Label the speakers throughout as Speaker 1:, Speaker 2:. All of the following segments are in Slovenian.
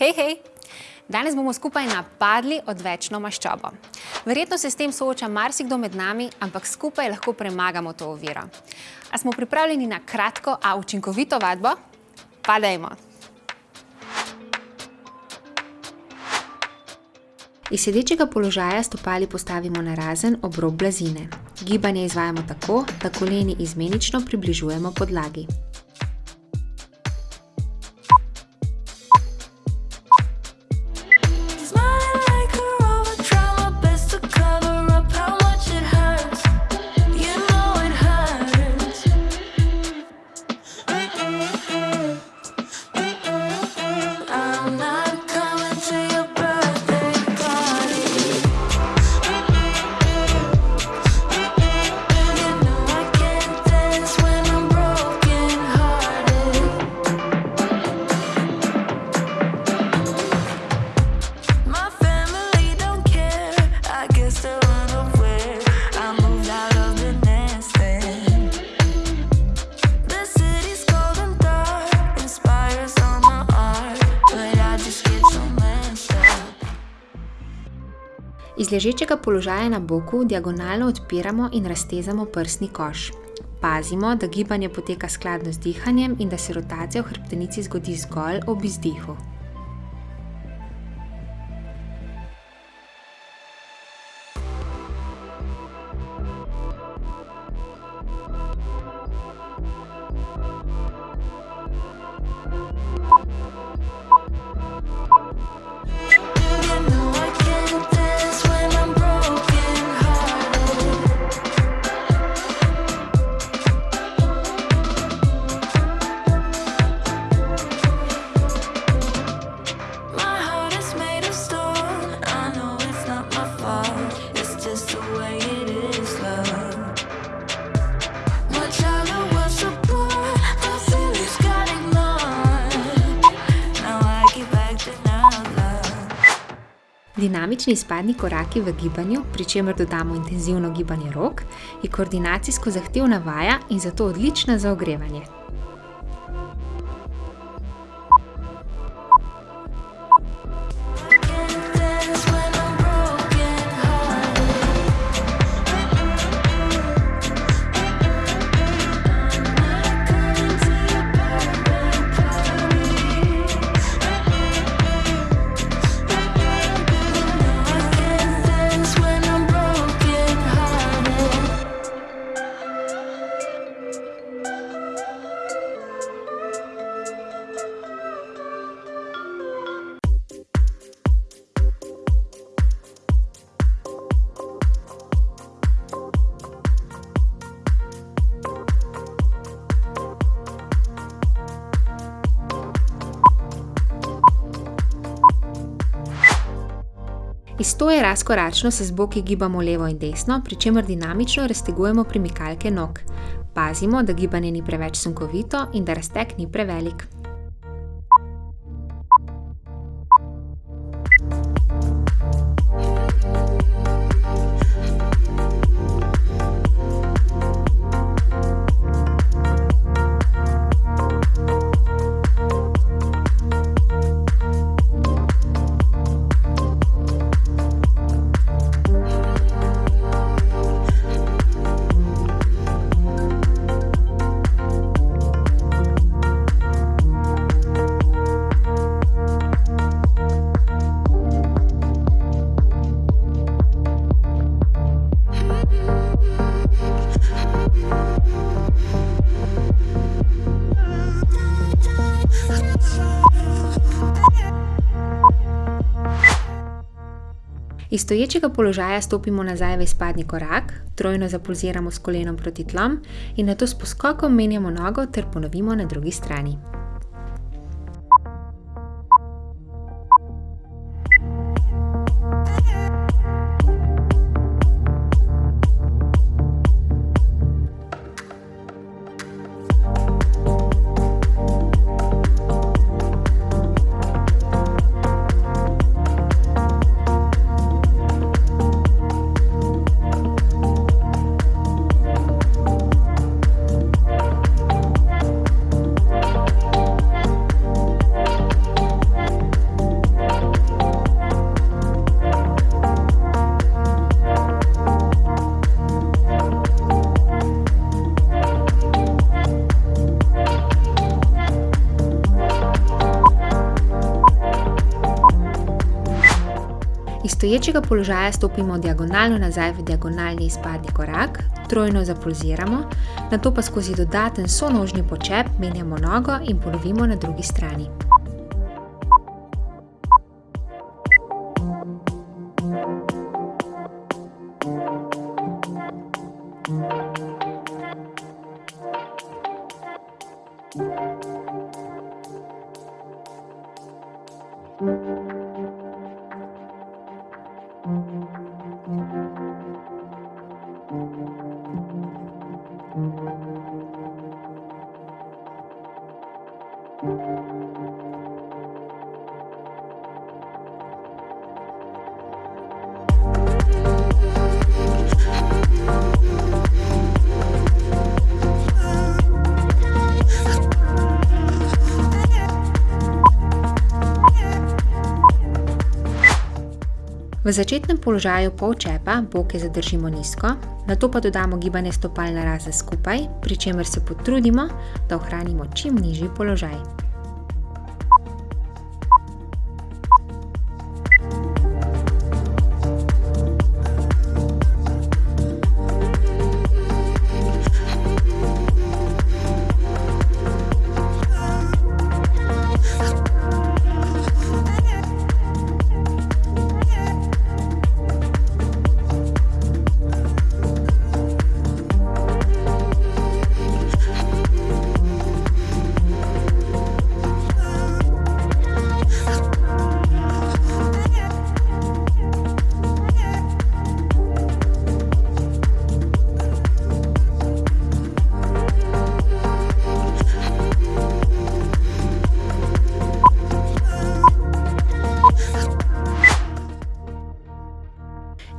Speaker 1: Hej, hej! Danes bomo skupaj napadli odvečno maščobo. Verjetno se s tem sooča marsikdo med nami, ampak skupaj lahko premagamo to oviro. A smo pripravljeni na kratko, a učinkovito vadbo? Pa dajmo! Iz sedečega položaja stopali postavimo na razen ob rob blazine. Gibanje izvajamo tako, da koleni izmenično približujemo podlagi. Ležečega položaja na boku diagonalno odpiramo in raztezamo prsni koš. Pazimo, da gibanje poteka skladno z dihanjem in da se rotacija v hrbtenici zgodi zgolj ob izdihu. Dinamični izpadni koraki v gibanju, pri čemer dodamo intenzivno gibanje rok, je koordinacijsko zahtevna vaja in zato odlična za ogrevanje. Iz stoje razkoračno se z boki gibamo levo in desno, pri čemer dinamično raztegujemo premikalke nog. Pazimo, da gibanje ni preveč sunkovito in da razteg ni prevelik. Iz stoječega položaja stopimo nazaj v izpadni korak, trojno zapulziramo s kolenom proti tlom in nato s poskokom menjamo nogo ter ponovimo na drugi strani.
Speaker 2: Stoječega položaja stopimo diagonalno nazaj v diagonalni izpadni korak, trojno zapulziramo, nato pa skozi dodaten sonožni počep menjamo nogo in polovimo na drugi strani. V začetnem položaju polčepa boke zadržimo nizko, nato pa dodamo gibanje stopal na raze skupaj, pri čemer se potrudimo, da ohranimo čim nižji položaj.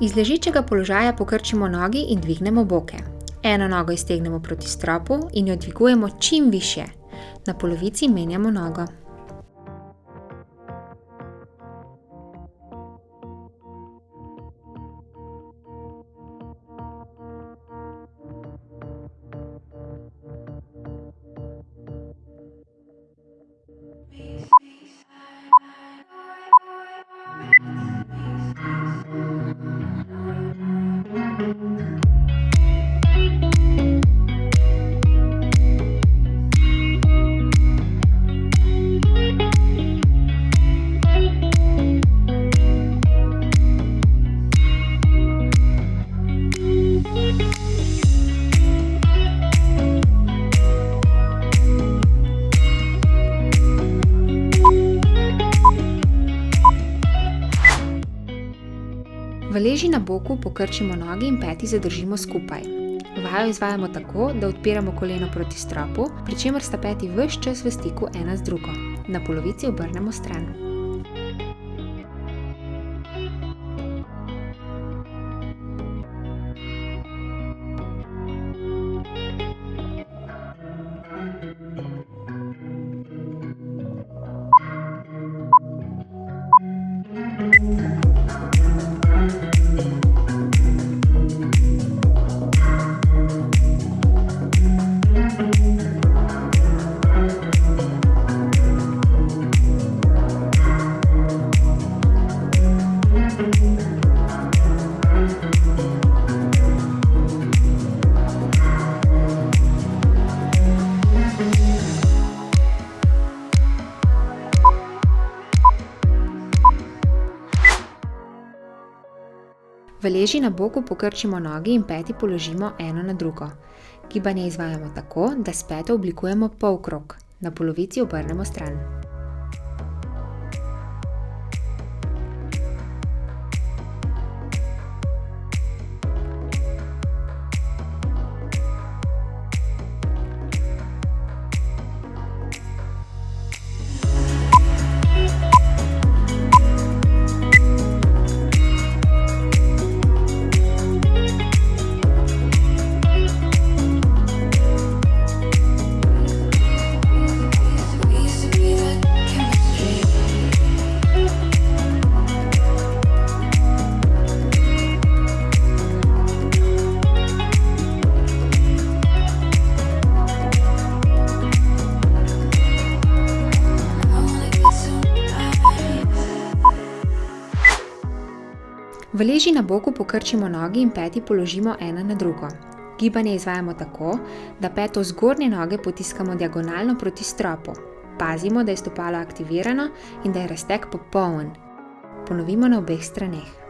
Speaker 2: Iz ležečega položaja pokrčimo nogi in dvignemo boke. Eno nogo iztegnemo proti stropu in jo dvigujemo čim višje. Na polovici menjamo nogo. V leži na boku pokrčimo nogi in peti zadržimo skupaj. Vajo izvajamo tako, da odpiramo koleno proti stropu, pri čemer sta peti vse čas v stiku ena z drugo. Na polovici obrnemo stran. V leži na boku pokrčimo nogi in peti položimo eno na drugo. Gibanje izvajamo tako, da s peto oblikujemo polkrog, na polovici obrnemo stran. V leži na boku pokrčimo nogi in peti položimo ena na drugo. Gibanje izvajamo tako, da peto zgornje noge potiskamo diagonalno proti stropu. Pazimo, da je stopalo aktivirano in da je raztek popoln. Ponovimo na obeh straneh.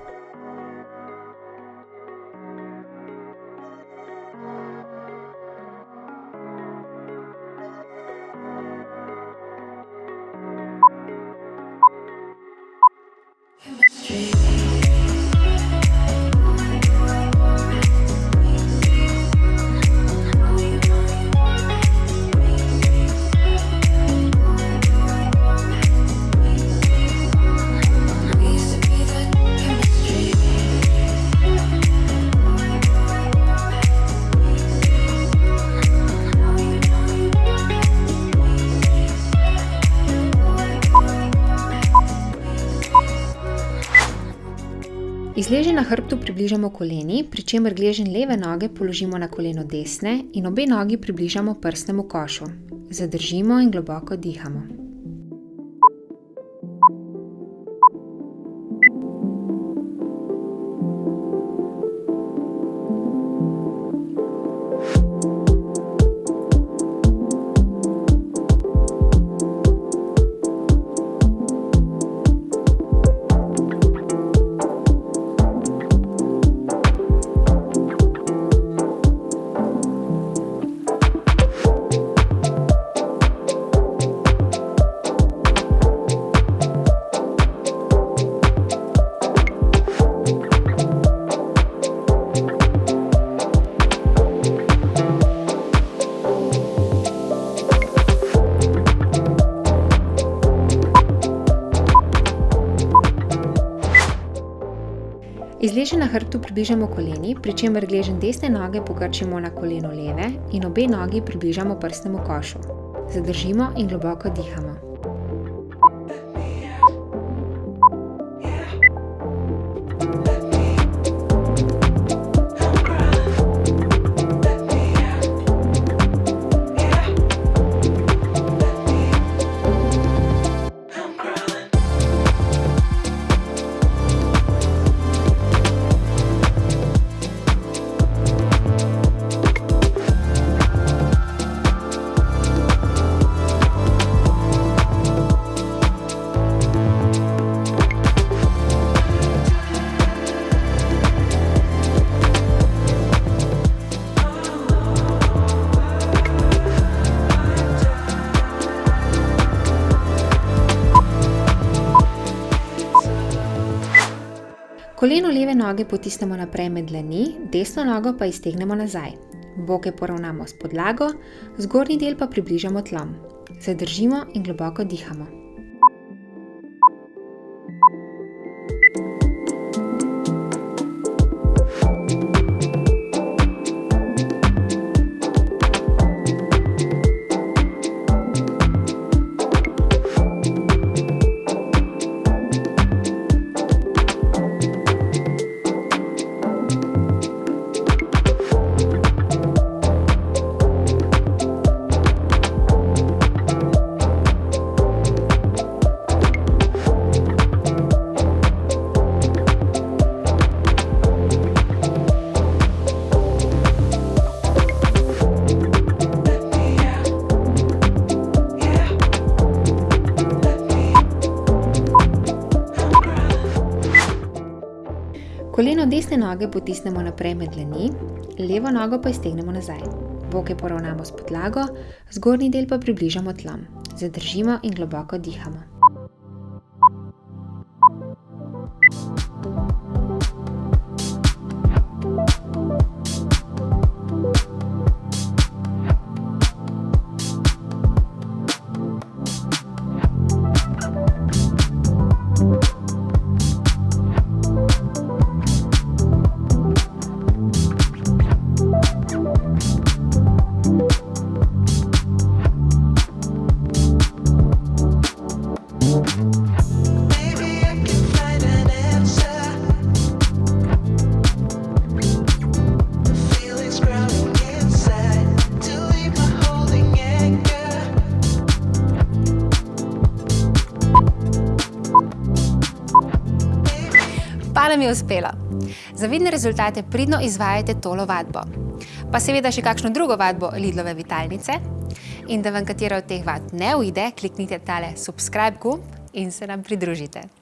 Speaker 2: Iz leže na hrbtu približamo koleni, pri čemer gleženj leve noge položimo na koleno desne in obe nogi približamo prsnemu košu. Zadržimo in globoko dihamo. Iz leže na hrbtu približamo koleni, pri čemer gleženj desne noge pokrčimo na koleno leve in obe nogi približamo prstnemu košu. Zadržimo in globoko dihamo. Koleno leve noge potisnemo naprej med dlani, desno nogo pa iztegnemo nazaj. Boke poravnamo s podlago, zgornji del pa približamo tlom. Zadržimo in globoko dihamo. Desne noge potisnemo naprej med dlani, levo nogo pa iztegnemo nazaj. Boke poravnamo s podlago, zgornji del pa približamo tlom. Zadržimo in globoko dihamo. Nam je uspelo. Za vidne rezultate pridno izvajajte tolo vadbo. Pa seveda še kakšno drugo vadbo Lidlove vitalnice. In da vam katera od teh vad ne uide, kliknite tale subscribe gumb in se nam pridružite.